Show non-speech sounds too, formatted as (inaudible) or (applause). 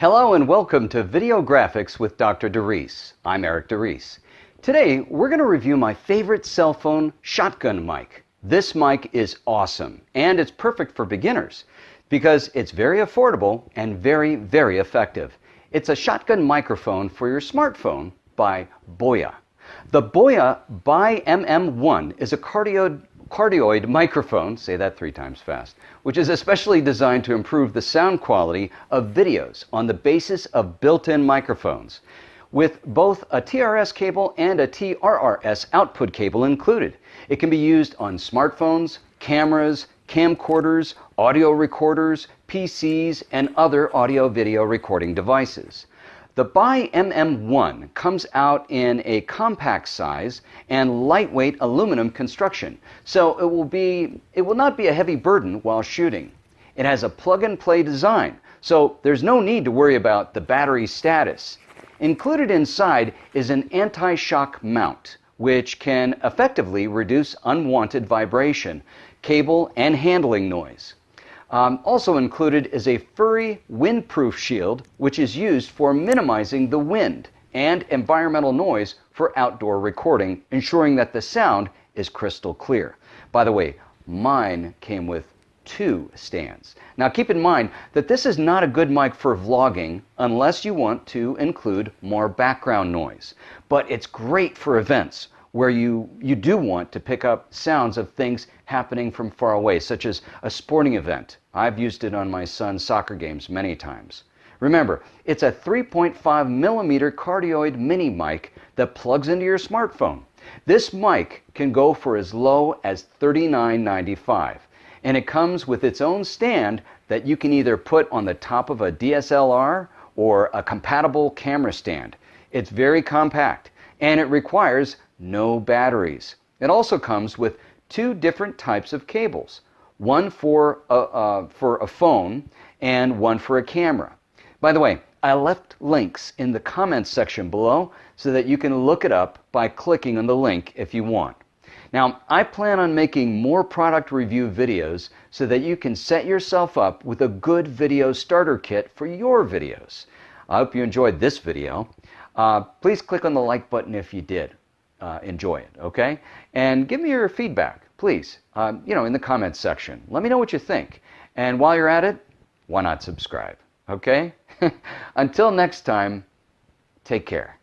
Hello and welcome to Video Graphics with Dr. DeReese. I'm Eric DeReese. Today we're going to review my favorite cell phone shotgun mic. This mic is awesome and it's perfect for beginners because it's very affordable and very, very effective. It's a shotgun microphone for your smartphone by Boya. The Boya BY-MM1 is a cardioid, cardioid microphone, say that three times fast, which is especially designed to improve the sound quality of videos on the basis of built-in microphones with both a TRS cable and a TRRS output cable included. It can be used on smartphones, cameras, camcorders, audio recorders, PCs, and other audio video recording devices. The BY-MM1 comes out in a compact size and lightweight aluminum construction, so it will, be, it will not be a heavy burden while shooting. It has a plug-and-play design, so there's no need to worry about the battery status. Included inside is an anti-shock mount, which can effectively reduce unwanted vibration, cable, and handling noise. Um, also included is a furry windproof shield, which is used for minimizing the wind and environmental noise for outdoor recording, ensuring that the sound is crystal clear. By the way, mine came with two stands. Now keep in mind that this is not a good mic for vlogging unless you want to include more background noise. But it's great for events where you, you do want to pick up sounds of things happening from far away, such as a sporting event. I've used it on my son's soccer games many times. Remember, it's a 3.5 millimeter cardioid mini mic that plugs into your smartphone. This mic can go for as low as $39.95 and it comes with its own stand that you can either put on the top of a DSLR or a compatible camera stand. It's very compact and it requires no batteries. It also comes with two different types of cables, one for a, uh, for a phone and one for a camera. By the way, I left links in the comments section below so that you can look it up by clicking on the link if you want. Now, I plan on making more product review videos so that you can set yourself up with a good video starter kit for your videos. I hope you enjoyed this video. Uh, please click on the like button if you did uh, enjoy it, okay? And give me your feedback, please, um, you know, in the comments section. Let me know what you think. And while you're at it, why not subscribe, okay? (laughs) Until next time, take care.